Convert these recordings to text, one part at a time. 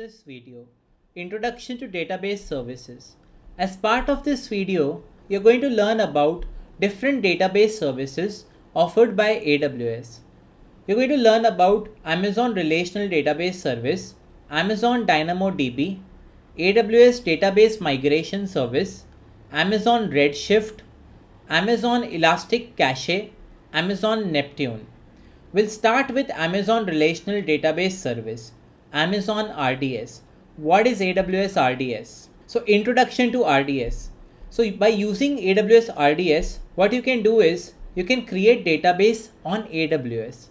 this video, Introduction to Database Services. As part of this video, you're going to learn about different database services offered by AWS. You're going to learn about Amazon Relational Database Service, Amazon DynamoDB, AWS Database Migration Service, Amazon Redshift, Amazon ElastiCache, Amazon Neptune. We'll start with Amazon Relational Database Service, Amazon RDS. What is AWS RDS? So introduction to RDS. So by using AWS RDS, what you can do is you can create database on AWS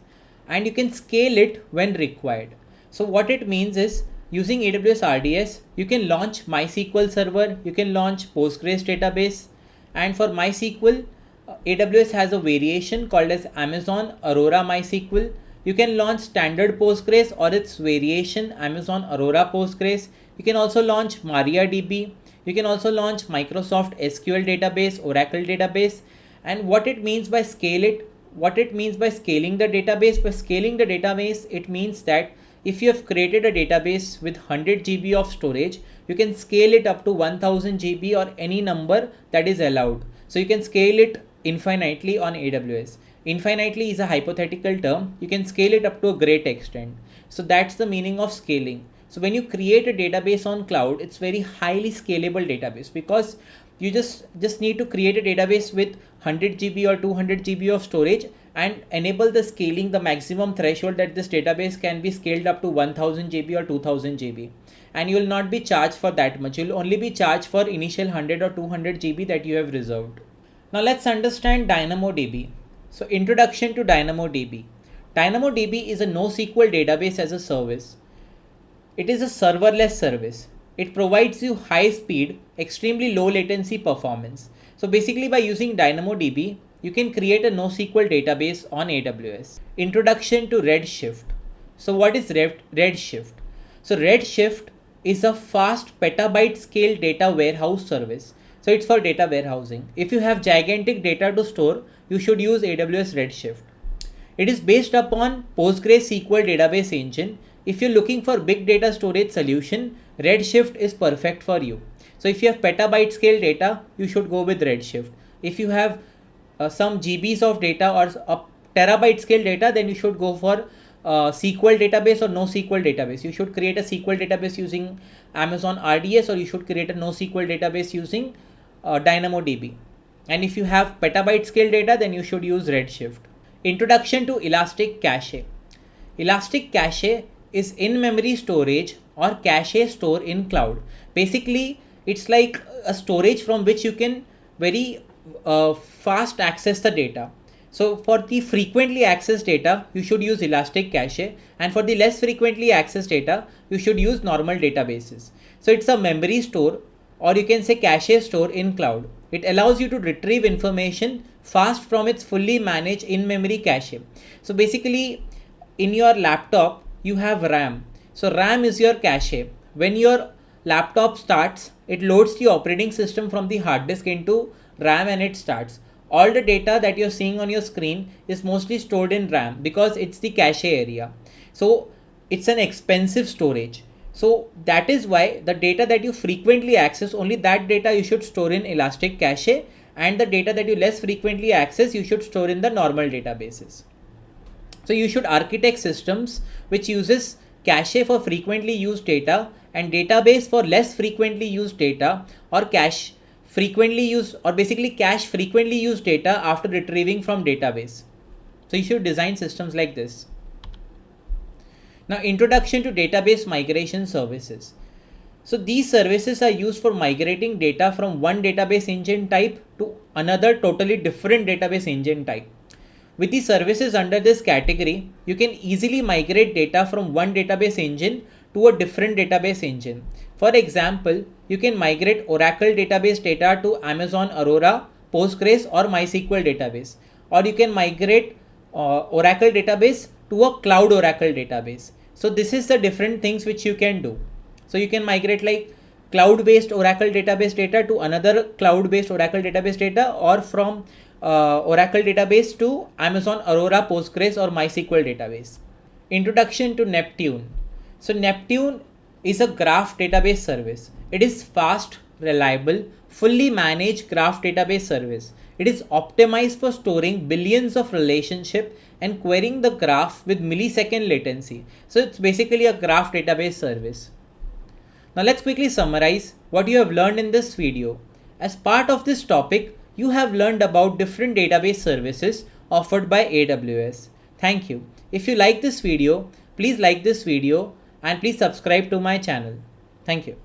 and you can scale it when required. So what it means is using AWS RDS, you can launch MySQL server, you can launch Postgres database and for MySQL, uh, AWS has a variation called as Amazon Aurora MySQL. You can launch standard Postgres or its variation Amazon Aurora Postgres. You can also launch MariaDB. You can also launch Microsoft SQL database, Oracle database. And what it means by scale it, what it means by scaling the database, by scaling the database, it means that if you have created a database with 100 GB of storage, you can scale it up to 1000 GB or any number that is allowed. So you can scale it infinitely on AWS. Infinitely is a hypothetical term. You can scale it up to a great extent. So that's the meaning of scaling. So when you create a database on cloud, it's very highly scalable database because you just just need to create a database with 100 GB or 200 GB of storage and enable the scaling the maximum threshold that this database can be scaled up to 1000 GB or 2000 GB and you will not be charged for that much. You'll only be charged for initial 100 or 200 GB that you have reserved. Now let's understand DynamoDB. So introduction to DynamoDB. DynamoDB is a NoSQL database as a service. It is a serverless service. It provides you high speed, extremely low latency performance. So basically by using DynamoDB, you can create a NoSQL database on AWS. Introduction to Redshift. So what is Redshift? So Redshift is a fast petabyte scale data warehouse service so it's for data warehousing. If you have gigantic data to store, you should use AWS Redshift. It is based upon PostgreSQL database engine. If you're looking for big data storage solution, Redshift is perfect for you. So if you have petabyte scale data, you should go with Redshift. If you have uh, some GBs of data or a terabyte scale data, then you should go for uh, SQL database or NoSQL database. You should create a SQL database using Amazon RDS or you should create a NoSQL database using uh, DynamoDB. And if you have petabyte scale data, then you should use Redshift. Introduction to ElastiCache. Elastic Cache is in-memory storage or cache store in cloud. Basically, it's like a storage from which you can very uh, fast access the data. So for the frequently accessed data, you should use ElastiCache and for the less frequently accessed data, you should use normal databases. So it's a memory store or you can say cache store in cloud. It allows you to retrieve information fast from its fully managed in-memory cache. So basically in your laptop, you have RAM. So RAM is your cache. When your laptop starts, it loads the operating system from the hard disk into RAM and it starts. All the data that you're seeing on your screen is mostly stored in RAM because it's the cache area. So it's an expensive storage. So that is why the data that you frequently access, only that data you should store in ElastiCache and the data that you less frequently access, you should store in the normal databases. So you should architect systems which uses cache for frequently used data and database for less frequently used data or cache frequently used or basically cache frequently used data after retrieving from database. So you should design systems like this. Now introduction to database migration services. So these services are used for migrating data from one database engine type to another totally different database engine type. With the services under this category, you can easily migrate data from one database engine to a different database engine. For example, you can migrate Oracle database data to Amazon Aurora, Postgres or MySQL database. Or you can migrate uh, Oracle database to a cloud Oracle database. So this is the different things which you can do. So you can migrate like cloud based Oracle database data to another cloud based Oracle database data or from uh, Oracle database to Amazon Aurora Postgres or MySQL database. Introduction to Neptune. So Neptune is a graph database service. It is fast, reliable, fully managed graph database service. It is optimized for storing billions of relationship and querying the graph with millisecond latency. So it's basically a graph database service. Now let's quickly summarize what you have learned in this video. As part of this topic, you have learned about different database services offered by AWS. Thank you. If you like this video, please like this video and please subscribe to my channel. Thank you.